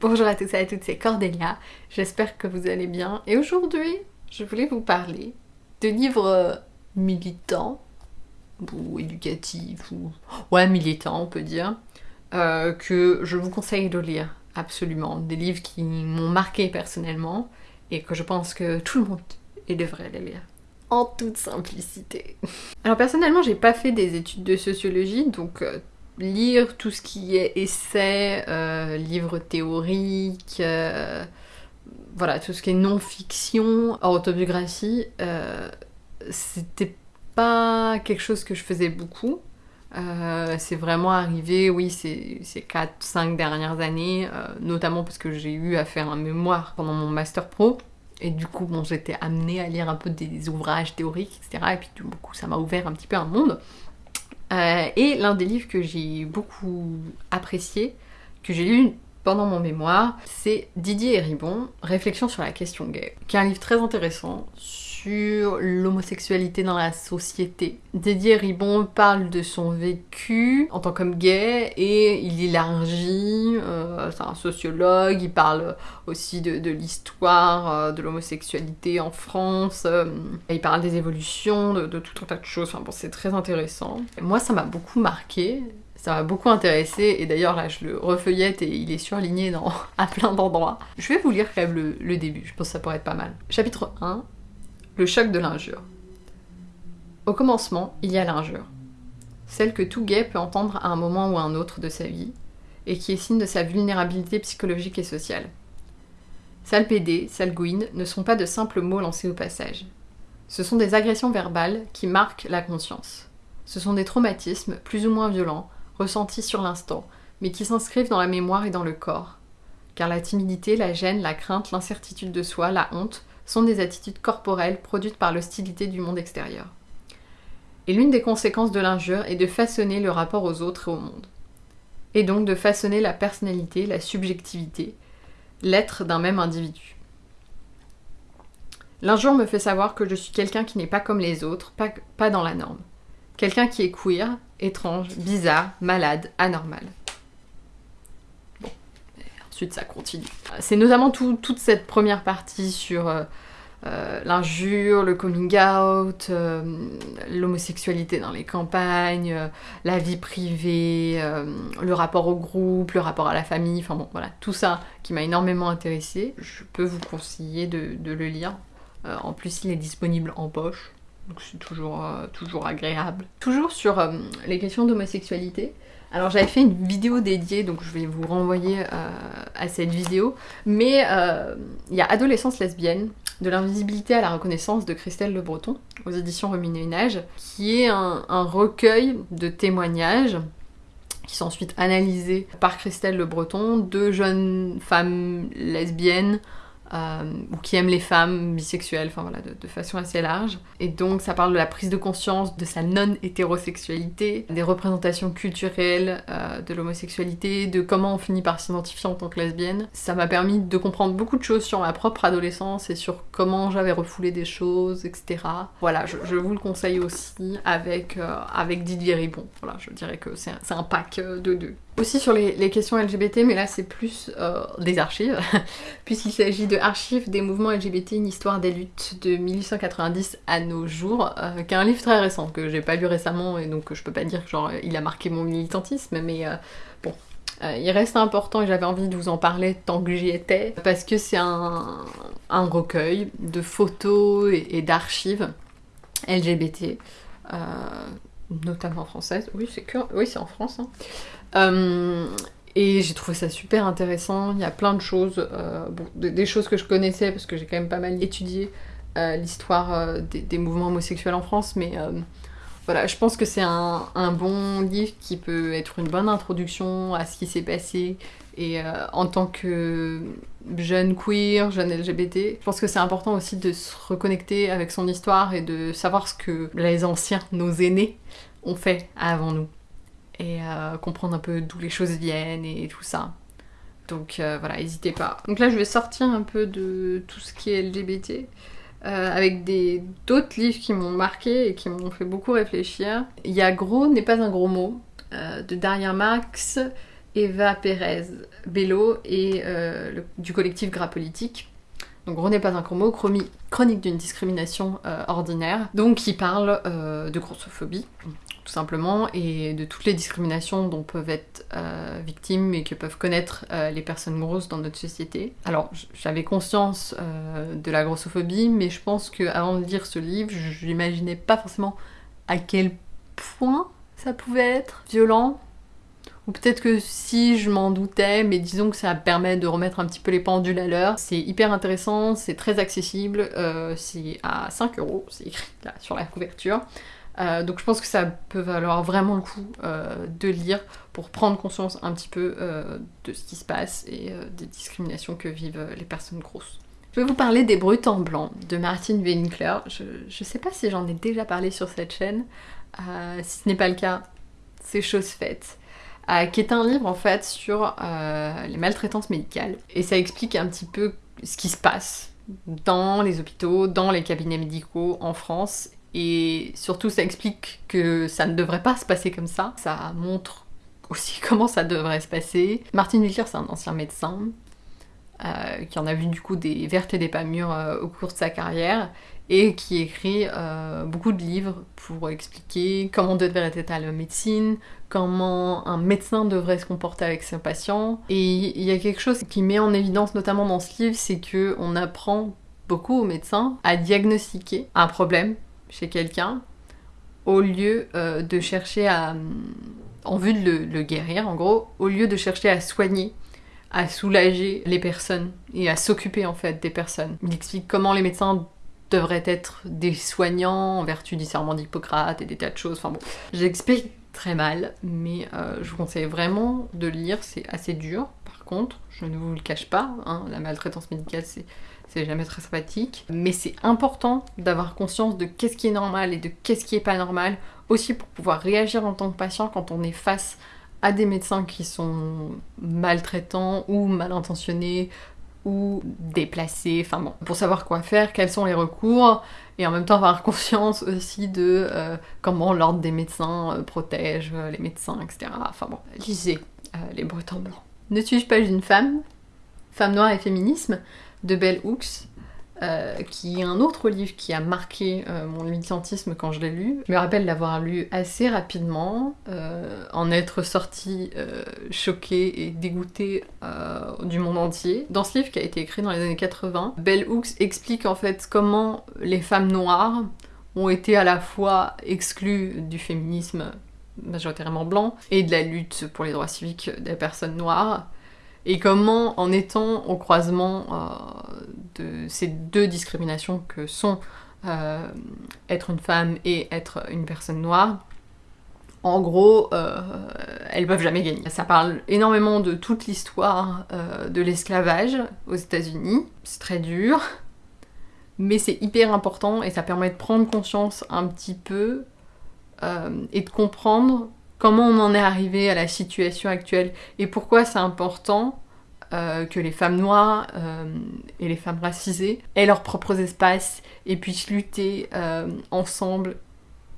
Bonjour à tous et à toutes, c'est Cordelia. J'espère que vous allez bien. Et aujourd'hui, je voulais vous parler de livres militants ou éducatifs ou ouais militants on peut dire euh, que je vous conseille de lire absolument. Des livres qui m'ont marqué personnellement et que je pense que tout le monde devrait les lire en toute simplicité. Alors personnellement, j'ai pas fait des études de sociologie, donc euh, lire tout ce qui est essai, euh, livres théoriques, euh, voilà, tout ce qui est non-fiction, autobiographie, euh, c'était pas quelque chose que je faisais beaucoup. c'est vraiment arrivé, oui, ces, ces 4-5 dernières années, notamment parce que j'ai eu à faire un mémoire pendant mon master pro. Et du coup, bon, j'étais amenée à lire un peu des ouvrages théoriques, etc. Et puis, du coup, ça m'a ouvert un petit peu un monde. Euh, et l'un des livres que j'ai beaucoup apprécié, que j'ai lu pendant mon mémoire, c'est Didier Héribon, Réflexion sur la question gay, qui est un livre très intéressant l'homosexualité dans la société. Didier Ribon parle de son vécu en tant qu'homme gay et il élargit, euh, c'est un sociologue, il parle aussi de, l'histoire euh, de l'homosexualité en France, euh, il parle des évolutions, de, tout un tas de choses, enfin bon c'est très intéressant. moi ça m'a beaucoup marqué, ça m'a beaucoup intéressé et d'ailleurs là je le refeuillette et il est surligné dans, à plein d'endroits. Je vais vous lire quand même le, le début, je pense que ça pourrait être pas mal. Chapitre 1 le choc de l'injure. Au commencement, il y a l'injure. Celle que tout gay peut entendre à un moment ou à un autre de sa vie, et qui est signe de sa vulnérabilité psychologique et sociale. Sale gouine ne sont pas de simples mots lancés au passage. Ce sont des agressions verbales qui marquent la conscience. Ce sont des traumatismes, plus ou moins violents, ressentis sur l'instant, mais qui s'inscrivent dans la mémoire et dans le corps. Car la timidité, la gêne, la crainte, l'incertitude de soi, la honte sont des attitudes corporelles produites par l'hostilité du monde extérieur. Et l'une des conséquences de l'injure est de façonner le rapport aux autres et au monde. Et donc de façonner la personnalité, la subjectivité, l'être d'un même individu. L'injure me fait savoir que je suis quelqu'un qui n'est pas comme les autres, pas, dans la norme. Quelqu'un qui est queer, étrange, bizarre, malade, anormal ça continue. C'est notamment toute cette première partie sur euh, euh, l'injure, le coming out, euh, l'homosexualité dans les campagnes, la vie privée, le rapport au groupe, le rapport à la famille, enfin bon, voilà, tout ça qui m'a énormément intéressé. Je peux vous conseiller de le lire. en plus, il est disponible en poche, donc c'est toujours, toujours agréable. Toujours sur les questions d'homosexualité, alors j'avais fait une vidéo dédiée, donc je vais vous renvoyer euh, à cette vidéo. Mais euh, il y a Adolescence lesbienne, de l'invisibilité à la reconnaissance de Christelle Le Breton, aux éditions Remue-Nage, qui est un, recueil de témoignages qui sont ensuite analysés par Christelle Le Breton, de jeunes femmes lesbiennes euh, ou qui aiment les femmes bisexuelles, enfin voilà, de, façon assez large. Et donc ça parle de la prise de conscience de sa non-hétérosexualité, des représentations culturelles euh, de l'homosexualité, de comment on finit par s'identifier en tant que lesbienne. Ça m'a permis de comprendre beaucoup de choses sur ma propre adolescence et sur comment j'avais refoulé des choses, etc. Voilà, je, vous le conseille aussi avec, euh, avec Didier Ribon. Voilà, je dirais que c'est un, un pack de deux. Aussi sur les, questions LGBT, mais là c'est plus euh, des archives, puisqu'il s'agit de archives des mouvements LGBT, une histoire des luttes de 1890 à nos jours, euh, qui est un livre très récent, que j'ai pas lu récemment, et donc je peux pas dire que genre il a marqué mon militantisme, mais euh, bon, il reste important et j'avais envie de vous en parler tant que j'y étais, parce que c'est un, recueil de photos et, d'archives LGBT, notamment françaises. Oui, c'est que... oui, c'est en France. Hein. Euh, et j'ai trouvé ça super intéressant. Il y a plein de choses, euh, des, choses que je connaissais parce que j'ai quand même pas mal étudié euh, l'histoire des, mouvements homosexuels en France, mais voilà, je pense que c'est un, bon livre qui peut être une bonne introduction à ce qui s'est passé. Et en tant que jeune queer, jeune LGBT, je pense que c'est important aussi de se reconnecter avec son histoire et de savoir ce que les anciens, nos aînés, ont fait avant nous et euh, comprendre un peu d'où les choses viennent et tout ça. Donc euh, voilà, n'hésitez pas. Donc là, je vais sortir un peu de tout ce qui est LGBT. Euh, avec d'autres livres qui m'ont marqué et qui m'ont fait beaucoup réfléchir. Il y a Gros n'est pas un gros mot de Daria Max Eva Pérez Bello et euh, du collectif Gras Politique. Donc René pas un mot, chronique d'une discrimination euh, ordinaire, donc qui parle de grossophobie, tout simplement, et de toutes les discriminations dont peuvent être victimes et que peuvent connaître les personnes grosses dans notre société. Alors j'avais conscience de la grossophobie, mais je pense qu'avant de lire ce livre, je n'imaginais pas forcément à quel point ça pouvait être violent, ou peut-être que si je m'en doutais, mais disons que ça permet de remettre un petit peu les pendules à l'heure. C'est hyper intéressant, c'est très accessible, euh, c'est à 5 euros, c'est écrit là sur la couverture. Euh, donc je pense que ça peut valoir vraiment le coup euh, de lire pour prendre conscience un petit peu de ce qui se passe et des discriminations que vivent les personnes grosses. Je vais vous parler des Brutes en blanc de Martine Winkler. Je, je sais pas si j'en ai déjà parlé sur cette chaîne. si ce n'est pas le cas, c'est chose faite. Euh, qui est un livre en fait sur euh, les maltraitances médicales. Et ça explique un petit peu ce qui se passe dans les hôpitaux, dans les cabinets médicaux en France. Et surtout, ça explique que ça ne devrait pas se passer comme ça. Ça montre aussi comment ça devrait se passer. Martin Wilker, c'est un ancien médecin euh, qui en a vu du coup des vertes et des pas mûres au cours de sa carrière et qui écrit euh, beaucoup de livres pour expliquer comment devrait être la médecine, comment un médecin devrait se comporter avec ses patients. Et il y a quelque chose qui met en évidence notamment dans ce livre, c'est que on apprend beaucoup aux médecins à diagnostiquer un problème chez quelqu'un au lieu euh, de chercher à en vue de le, guérir en gros, au lieu de chercher à soigner à soulager les personnes et à s'occuper en fait des personnes. Il explique comment les médecins devraient être des soignants en vertu du serment d'Hippocrate et des tas de choses. Enfin bon, j'explique très mal, mais euh, je vous conseille vraiment de lire, c'est assez dur. Par contre, je ne vous le cache pas, hein, la maltraitance médicale c'est c'est jamais très sympathique. Mais c'est important d'avoir conscience de qu'est-ce qui est normal et de qu'est-ce qui est pas normal, aussi pour pouvoir réagir en tant que patient quand on est face à des médecins qui sont maltraitants ou mal intentionnés ou déplacés, enfin bon, pour savoir quoi faire, quels sont les recours, et en même temps avoir conscience aussi de euh, comment l'ordre des médecins euh, protège euh, les médecins, etc. Enfin bon, lisez Les Bretons Blancs. Ne suis-je pas une femme? Femme noire et féminisme? De Bell Hooks. Euh, qui est un autre livre qui a marqué euh, mon militantisme quand je l'ai lu. Je me rappelle l'avoir lu assez rapidement, euh, en être sortie choquée et dégoûtée du monde entier. Dans ce livre qui a été écrit dans les années 80, Bell Hooks explique en fait comment les femmes noires ont été à la fois exclues du féminisme majoritairement blanc et de la lutte pour les droits civiques des personnes noires et comment, en étant au croisement euh, de ces deux discriminations que sont euh, être une femme et être une personne noire, en gros, euh, elles peuvent jamais gagner. Ça parle énormément de toute l'histoire de l'esclavage aux États-Unis. C'est très dur, mais c'est hyper important et ça permet de prendre conscience un petit peu et de comprendre comment on en est arrivé à la situation actuelle et pourquoi c'est important euh, que les femmes noires euh, et les femmes racisées aient leurs propres espaces et puissent lutter euh, ensemble,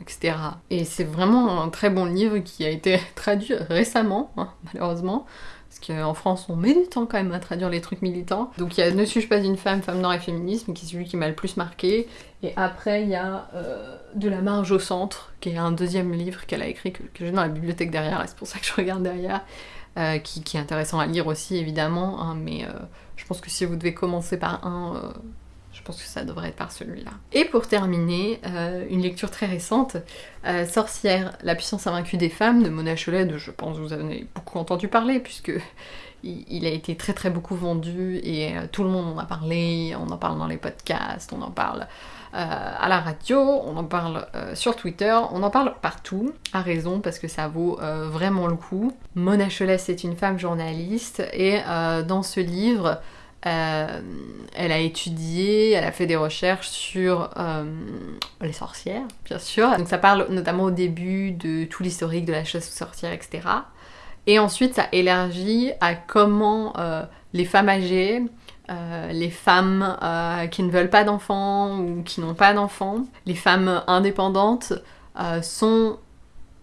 etc. Et c'est vraiment un très bon livre qui a été traduit récemment, hein, malheureusement. Parce qu'en France, on met du temps quand même à traduire les trucs militants. Donc il y a Ne suis-je pas une femme, femme noire et féminisme, qui est celui qui m'a le plus marqué. Et après, il y a euh, De la marge au centre, qui est un deuxième livre qu'elle a écrit, que, j'ai dans la bibliothèque derrière, c'est pour ça que je regarde derrière. Euh, qui, est intéressant à lire aussi évidemment, hein, mais euh, je pense que si vous devez commencer par un, je pense que ça devrait être par celui-là. Et pour terminer, euh, une lecture très récente, euh, Sorcière, la puissance invaincue des femmes de Mona Cholet, je pense que vous en avez beaucoup entendu parler, puisque il, a été très très beaucoup vendu et euh, tout le monde en a parlé, on en parle dans les podcasts, on en parle à la radio, on en parle sur Twitter, on en parle partout, à raison parce que ça vaut vraiment le coup. Mona Cholet, c'est une femme journaliste et dans ce livre, euh, elle a étudié, elle a fait des recherches sur euh, les sorcières, bien sûr. Donc ça parle notamment au début de tout l'historique de la chasse aux sorcières, etc. Et ensuite ça élargit à comment euh, les femmes âgées, les femmes qui ne veulent pas d'enfants ou qui n'ont pas d'enfants, les femmes indépendantes sont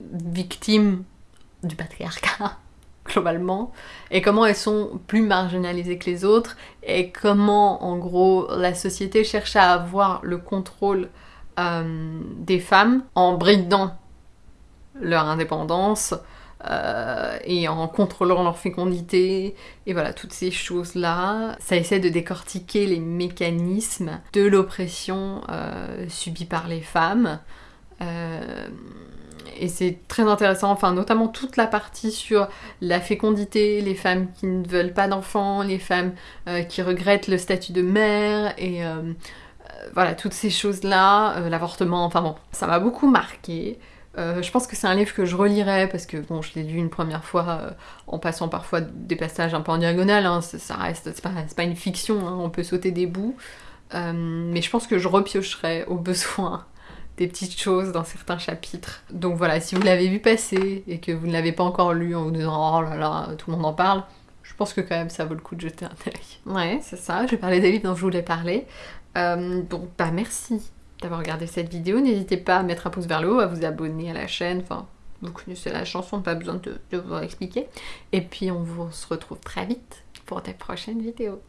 victimes du patriarcat globalement, et comment elles sont plus marginalisées que les autres, et comment en gros la société cherche à avoir le contrôle euh, des femmes en bridant leur indépendance, euh, et en contrôlant leur fécondité, et voilà, toutes ces choses-là. Ça essaie de décortiquer les mécanismes de l'oppression euh, subie par les femmes. Euh, et c'est très intéressant, enfin notamment toute la partie sur la fécondité, les femmes qui ne veulent pas d'enfants, les femmes qui regrettent le statut de mère, et voilà, toutes ces choses-là, l'avortement, enfin bon, ça m'a beaucoup marqué. Euh, je pense que c'est un livre que je relirai parce que bon, je l'ai lu une première fois euh, en passant parfois des passages un peu en diagonale. Hein, ça reste, c'est pas, une fiction, hein, on peut sauter des bouts. Euh, mais je pense que je repiocherai au besoin des petites choses dans certains chapitres. Donc voilà, si vous l'avez vu passer et que vous ne l'avez pas encore lu en vous disant oh là là, tout le monde en parle, je pense que quand même ça vaut le coup de jeter un œil. Ouais, c'est ça, je vais parler des livres dont je voulais parler. bon, bah merci d'avoir regardé cette vidéo. N'hésitez pas à mettre un pouce vers le haut, à vous abonner à la chaîne. Enfin, vous connaissez la chanson, pas besoin de, vous expliquer. Et puis on vous se retrouve très vite pour des prochaines vidéos.